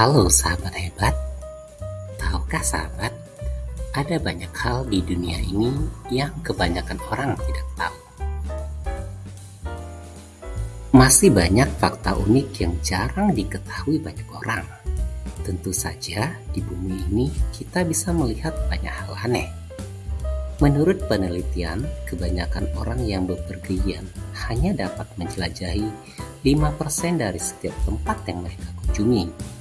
Halo sahabat hebat, tahukah sahabat, ada banyak hal di dunia ini yang kebanyakan orang tidak tahu. Masih banyak fakta unik yang jarang diketahui banyak orang. Tentu saja di bumi ini kita bisa melihat banyak hal aneh. Menurut penelitian, kebanyakan orang yang bepergian hanya dapat menjelajahi 5% dari setiap tempat yang mereka kunjungi.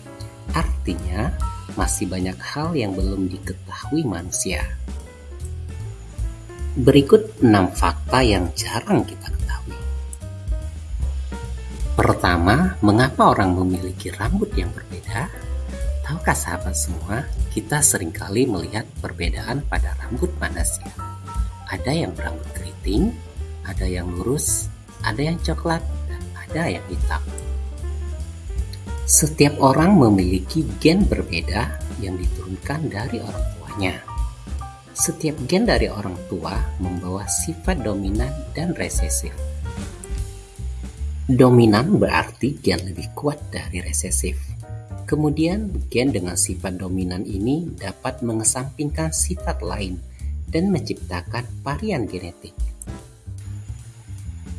Artinya, masih banyak hal yang belum diketahui manusia. Berikut 6 fakta yang jarang kita ketahui. Pertama, mengapa orang memiliki rambut yang berbeda? Tahukah sahabat semua, kita sering kali melihat perbedaan pada rambut manusia. Ada yang berambut keriting, ada yang lurus, ada yang coklat, dan ada yang hitam. Setiap orang memiliki gen berbeda yang diturunkan dari orang tuanya. Setiap gen dari orang tua membawa sifat dominan dan resesif. Dominan berarti gen lebih kuat dari resesif. Kemudian, gen dengan sifat dominan ini dapat mengesampingkan sifat lain dan menciptakan varian genetik.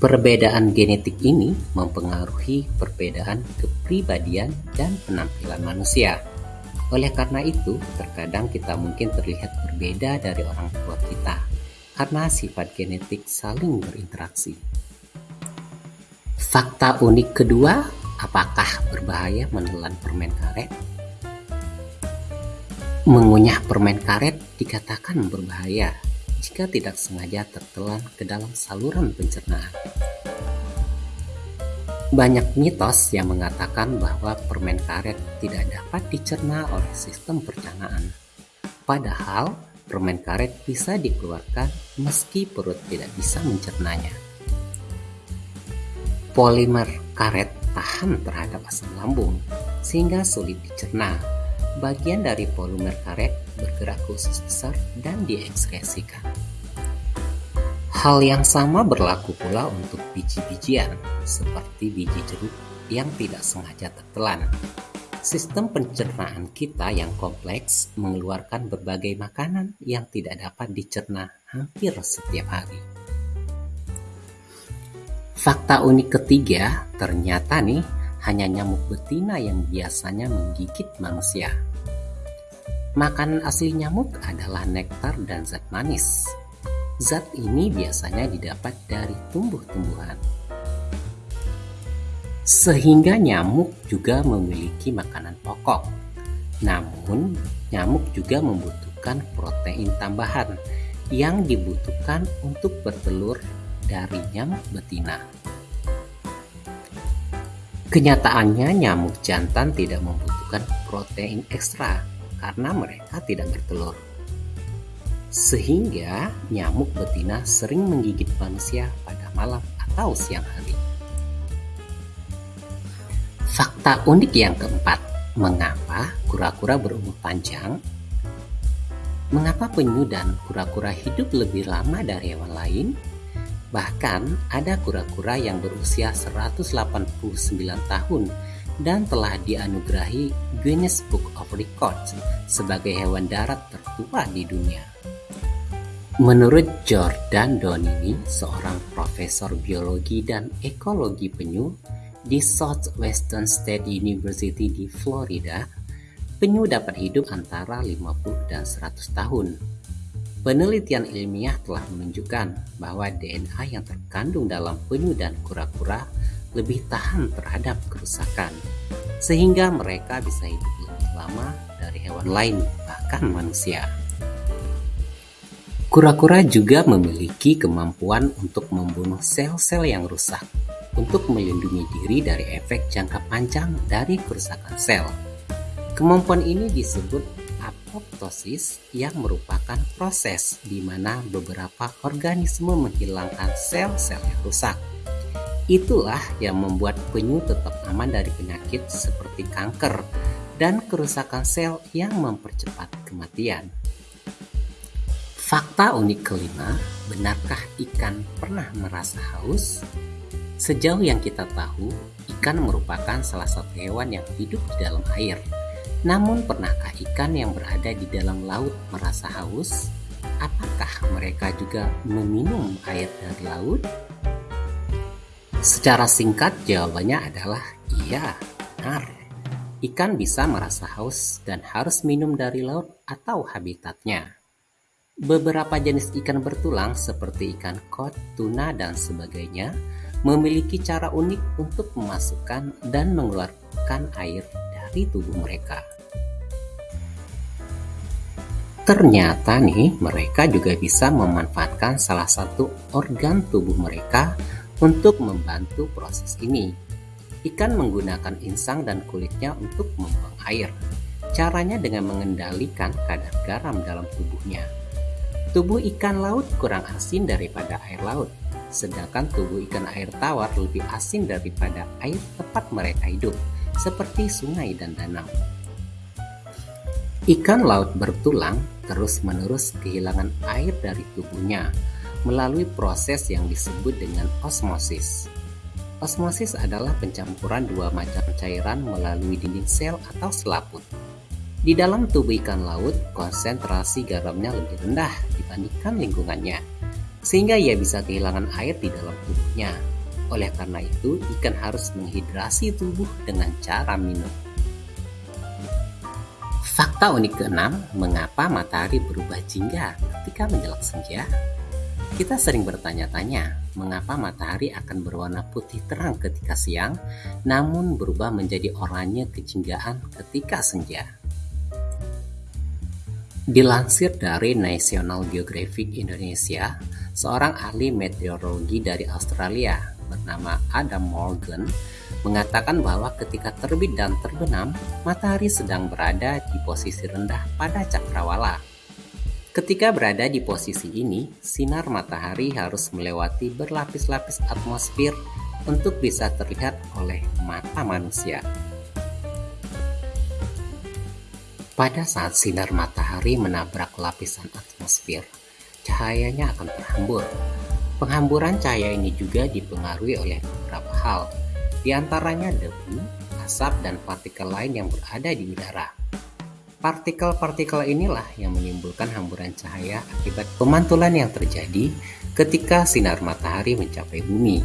Perbedaan genetik ini mempengaruhi perbedaan kepribadian dan penampilan manusia. Oleh karena itu, terkadang kita mungkin terlihat berbeda dari orang tua kita karena sifat genetik saling berinteraksi. Fakta unik kedua Apakah berbahaya menelan permen karet? Mengunyah permen karet dikatakan berbahaya jika tidak sengaja tertelan ke dalam saluran pencernaan. Banyak mitos yang mengatakan bahwa permen karet tidak dapat dicerna oleh sistem pencernaan. Padahal, permen karet bisa dikeluarkan meski perut tidak bisa mencernanya. Polimer karet tahan terhadap asam lambung, sehingga sulit dicerna. Bagian dari polimer karet bergerak ke usus besar dan diekskresikan. Hal yang sama berlaku pula untuk biji-bijian, seperti biji jeruk yang tidak sengaja tertelan. Sistem pencernaan kita yang kompleks mengeluarkan berbagai makanan yang tidak dapat dicerna hampir setiap hari. Fakta unik ketiga, ternyata nih hanya nyamuk betina yang biasanya menggigit manusia. Makanan asli nyamuk adalah nektar dan zat manis. Zat ini biasanya didapat dari tumbuh-tumbuhan. Sehingga nyamuk juga memiliki makanan pokok. Namun, nyamuk juga membutuhkan protein tambahan yang dibutuhkan untuk bertelur dari nyamuk betina. Kenyataannya nyamuk jantan tidak membutuhkan protein ekstra karena mereka tidak bertelur. Sehingga nyamuk betina sering menggigit manusia pada malam atau siang hari. Fakta unik yang keempat, mengapa kura-kura berumur panjang? Mengapa penyu dan kura-kura hidup lebih lama dari hewan lain? Bahkan ada kura-kura yang berusia 189 tahun dan telah dianugerahi Guinness Book of Records sebagai hewan darat tertua di dunia. Menurut Jordan Donini, seorang profesor biologi dan ekologi penyu di Southwestern State University di Florida, penyu dapat hidup antara 50 dan 100 tahun Penelitian ilmiah telah menunjukkan bahwa DNA yang terkandung dalam penyu dan kura-kura lebih tahan terhadap kerusakan, sehingga mereka bisa hidup lebih lama dari hewan lain, bahkan manusia. Kura-kura juga memiliki kemampuan untuk membunuh sel-sel yang rusak untuk melindungi diri dari efek jangka panjang dari kerusakan sel. Kemampuan ini disebut apoptosis yang merupakan proses di mana beberapa organisme menghilangkan sel-sel yang rusak. Itulah yang membuat penyu tetap aman dari penyakit seperti kanker dan kerusakan sel yang mempercepat kematian. Fakta unik kelima, benarkah ikan pernah merasa haus? Sejauh yang kita tahu, ikan merupakan salah satu hewan yang hidup di dalam air Namun pernahkah ikan yang berada di dalam laut merasa haus? Apakah mereka juga meminum air dari laut? Secara singkat jawabannya adalah iya, benar. Ikan bisa merasa haus dan harus minum dari laut atau habitatnya. Beberapa jenis ikan bertulang seperti ikan kod, tuna, dan sebagainya memiliki cara unik untuk memasukkan dan mengeluarkan air dari tubuh mereka. Ternyata nih, mereka juga bisa memanfaatkan salah satu organ tubuh mereka untuk membantu proses ini, ikan menggunakan insang dan kulitnya untuk membuang air. Caranya dengan mengendalikan kadar garam dalam tubuhnya. Tubuh ikan laut kurang asin daripada air laut, sedangkan tubuh ikan air tawar lebih asin daripada air tempat mereka hidup, seperti sungai dan danau. Ikan laut bertulang terus-menerus kehilangan air dari tubuhnya, melalui proses yang disebut dengan osmosis. Osmosis adalah pencampuran dua macam cairan melalui dinding sel atau selaput. Di dalam tubuh ikan laut, konsentrasi garamnya lebih rendah dibandingkan lingkungannya, sehingga ia bisa kehilangan air di dalam tubuhnya. Oleh karena itu, ikan harus menghidrasi tubuh dengan cara minum. Fakta unik keenam, mengapa matahari berubah jingga ketika menjelang senja? Kita sering bertanya-tanya, mengapa matahari akan berwarna putih terang ketika siang, namun berubah menjadi oranye kejinggaan ketika senja. Dilansir dari National Geographic Indonesia, seorang ahli meteorologi dari Australia bernama Adam Morgan mengatakan bahwa ketika terbit dan terbenam, matahari sedang berada di posisi rendah pada cakrawala Ketika berada di posisi ini, sinar matahari harus melewati berlapis-lapis atmosfer untuk bisa terlihat oleh mata manusia. Pada saat sinar matahari menabrak lapisan atmosfer, cahayanya akan terhambur. Penghamburan cahaya ini juga dipengaruhi oleh beberapa hal, di antaranya debu, asap, dan partikel lain yang berada di udara. Partikel-partikel inilah yang menimbulkan hamburan cahaya akibat pemantulan yang terjadi ketika sinar matahari mencapai bumi.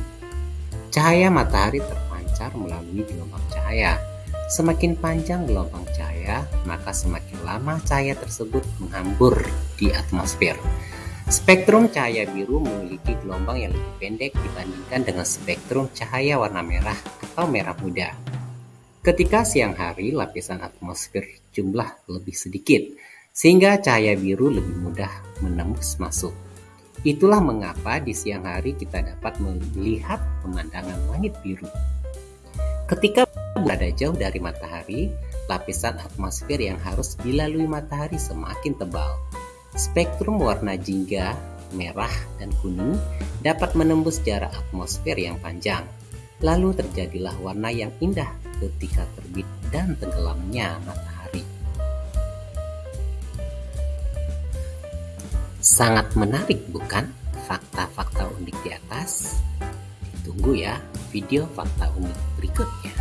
Cahaya matahari terpancar melalui gelombang cahaya. Semakin panjang gelombang cahaya, maka semakin lama cahaya tersebut menghambur di atmosfer. Spektrum cahaya biru memiliki gelombang yang lebih pendek dibandingkan dengan spektrum cahaya warna merah atau merah muda. Ketika siang hari, lapisan atmosfer jumlah lebih sedikit, sehingga cahaya biru lebih mudah menembus masuk. Itulah mengapa di siang hari kita dapat melihat pemandangan langit biru. Ketika berada jauh dari matahari, lapisan atmosfer yang harus dilalui matahari semakin tebal. Spektrum warna jingga, merah, dan kuning dapat menembus jarak atmosfer yang panjang. Lalu terjadilah warna yang indah ketika terbit dan tenggelamnya matahari. Sangat menarik bukan fakta-fakta unik di atas? Tunggu ya video fakta unik berikutnya.